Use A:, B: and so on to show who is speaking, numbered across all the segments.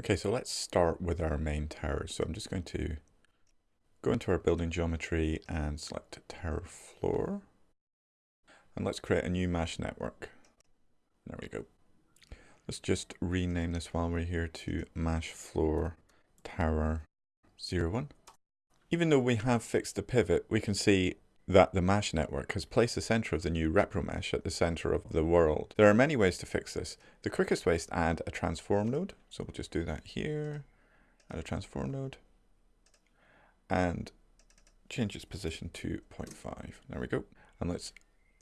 A: Okay, so let's start with our main tower. So I'm just going to go into our building geometry and select tower floor. And let's create a new MASH network. There we go. Let's just rename this while we're here to mesh floor tower 01. Even though we have fixed the pivot, we can see that the MASH network has placed the center of the new ReproMesh at the center of the world. There are many ways to fix this. The quickest way is to add a transform node. So we'll just do that here, add a transform node, and change its position to 0.5. There we go. And let's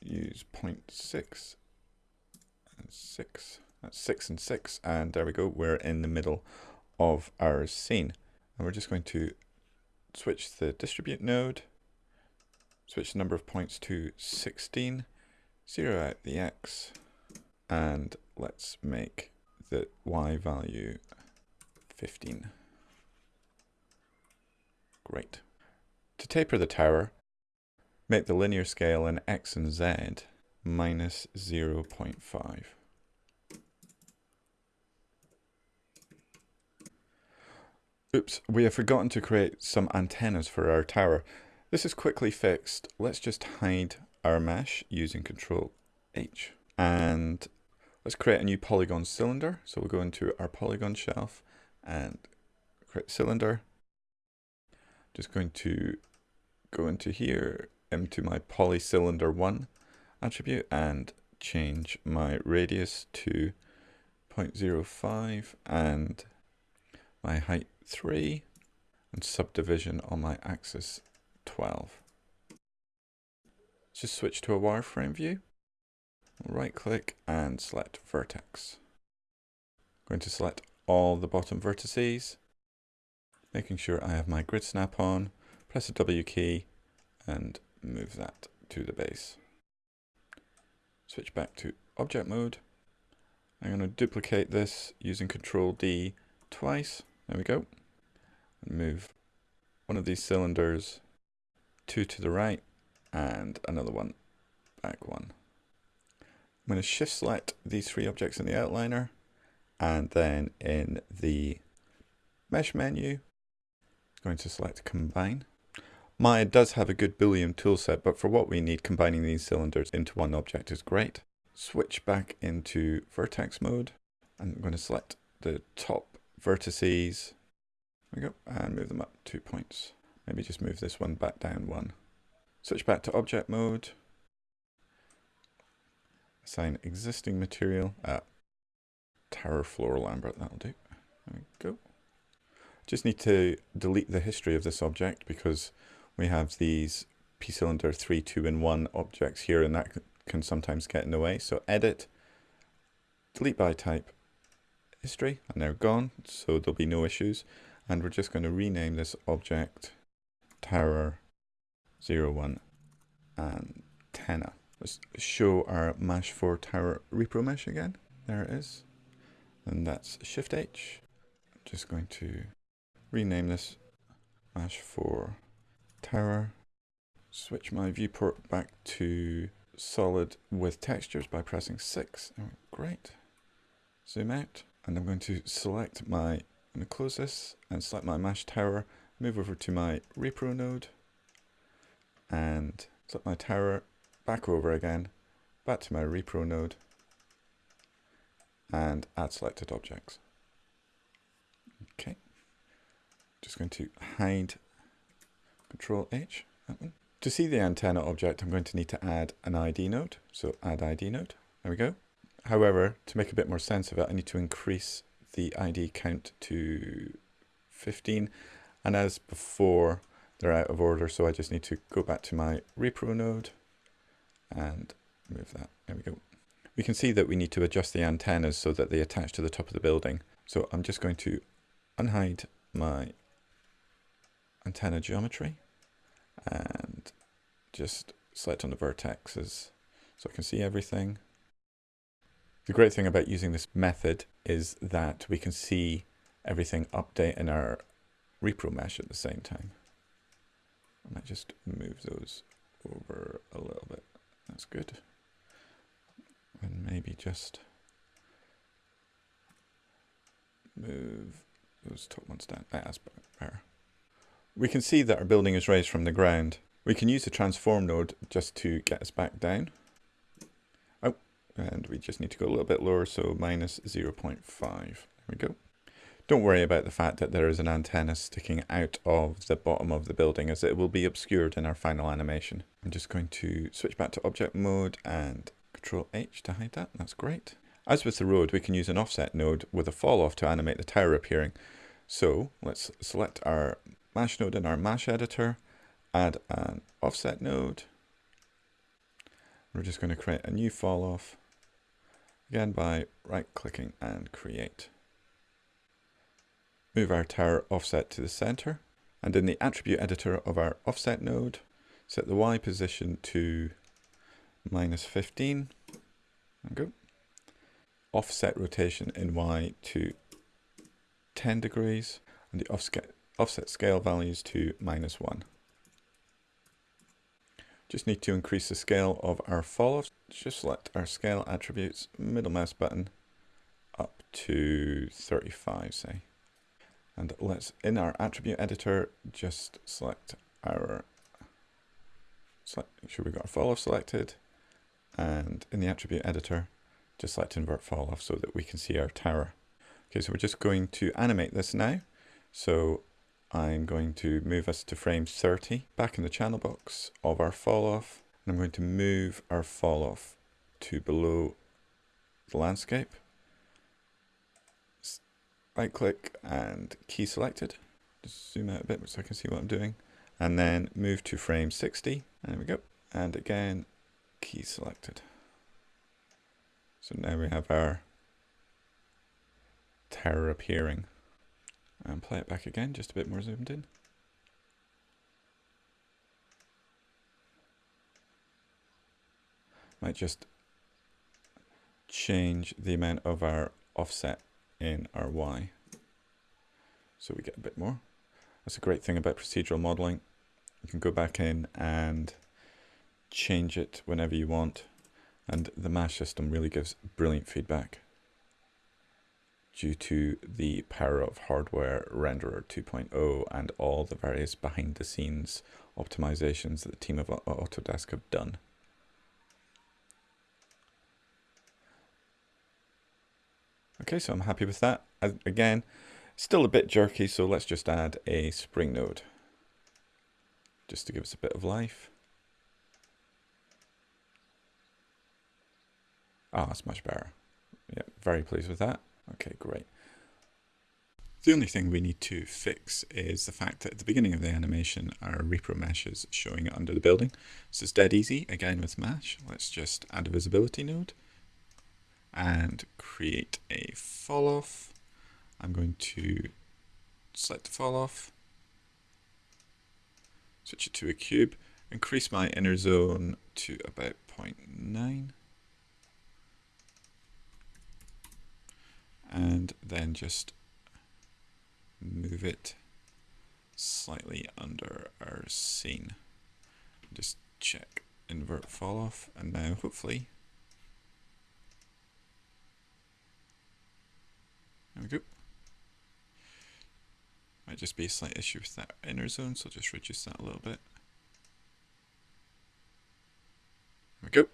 A: use 0.6 and 6. That's 6 and 6. And there we go. We're in the middle of our scene. And we're just going to switch the distribute node switch the number of points to 16, zero out the x, and let's make the y value 15. Great. To taper the tower, make the linear scale in x and z minus 0 0.5. Oops, we have forgotten to create some antennas for our tower. This is quickly fixed. Let's just hide our mesh using Control H. And let's create a new polygon cylinder. So we'll go into our polygon shelf and create cylinder. Just going to go into here, into my polycylinder 1 attribute and change my radius to 0.05 and my height 3 and subdivision on my axis 12. Let's just switch to a wireframe view. Right click and select vertex. I'm going to select all the bottom vertices, making sure I have my grid snap on, press the W key and move that to the base. Switch back to object mode. I'm going to duplicate this using Control D twice. There we go. And move one of these cylinders two to the right, and another one back one. I'm going to shift select these three objects in the outliner, and then in the mesh menu, I'm going to select combine. Maya does have a good Boolean toolset, but for what we need, combining these cylinders into one object is great. Switch back into vertex mode. And I'm going to select the top vertices. There we go, and move them up two points. Maybe just move this one back down one. Switch back to object mode. Assign existing material at tower floor Lambert. That'll do. There we go. Just need to delete the history of this object because we have these p-cylinder 3, 2, and 1 objects here and that can sometimes get in the way. So edit, delete by type, history, and they're gone, so there'll be no issues. And we're just going to rename this object tower 01 antenna. Let's show our mesh 4 tower repro mesh again. There it is. And that's Shift H. I'm just going to rename this mesh 4 tower. Switch my viewport back to solid with textures by pressing 6. Great. Zoom out. And I'm going to select my, I'm going to close this and select my mesh tower move over to my repro node and set my tower back over again, back to my repro node and add selected objects. Okay, just going to hide Control H. To see the antenna object, I'm going to need to add an ID node. So add ID node. There we go. However, to make a bit more sense of it, I need to increase the ID count to 15 and as before, they're out of order, so I just need to go back to my repro node and move that. There we go. We can see that we need to adjust the antennas so that they attach to the top of the building. So I'm just going to unhide my antenna geometry and just select on the vertexes so I can see everything. The great thing about using this method is that we can see everything update in our ReproMesh at the same time. I might just move those over a little bit. That's good. And maybe just move those top ones down. Ah, that's better. We can see that our building is raised from the ground. We can use the transform node just to get us back down. Oh, and we just need to go a little bit lower, so minus 0.5. There we go. Don't worry about the fact that there is an antenna sticking out of the bottom of the building as it will be obscured in our final animation. I'm just going to switch back to object mode and control H to hide that. That's great. As with the road, we can use an offset node with a fall off to animate the tower appearing. So let's select our mesh node in our MASH editor, add an offset node. We're just going to create a new fall off again by right clicking and create. Move our tower offset to the center and in the attribute editor of our offset node, set the Y position to minus 15 and go. Offset rotation in Y to 10 degrees and the offset, offset scale values to minus 1. Just need to increase the scale of our fall-offs. Just select our scale attributes, middle mouse button, up to 35 say. And let's, in our attribute editor, just select our, select, make sure we've got our fall off selected. And in the attribute editor, just select invert fall off so that we can see our tower. Okay, so we're just going to animate this now. So I'm going to move us to frame 30 back in the channel box of our fall off. And I'm going to move our fall off to below the landscape right click and key selected. Just zoom out a bit so I can see what I'm doing. And then move to frame 60. There we go. And again, key selected. So now we have our tower appearing. And play it back again, just a bit more zoomed in. Might just change the amount of our offset in our y. So we get a bit more. That's a great thing about procedural modeling. You can go back in and change it whenever you want. And the MASH system really gives brilliant feedback due to the power of hardware renderer 2.0 and all the various behind the scenes optimizations that the team of Autodesk have done. Okay, so I'm happy with that. Again, still a bit jerky, so let's just add a spring node. Just to give us a bit of life. Ah, oh, that's much better. Yeah, very pleased with that. Okay, great. The only thing we need to fix is the fact that at the beginning of the animation, our repro mesh is showing under the building. This is dead easy, again with MASH. Let's just add a visibility node and create a fall off. I'm going to select the fall off, switch it to a cube, increase my inner zone to about 0.9 and then just move it slightly under our scene. Just check invert fall off and now hopefully There we go. Might just be a slight issue with that inner zone, so just reduce that a little bit. There we go.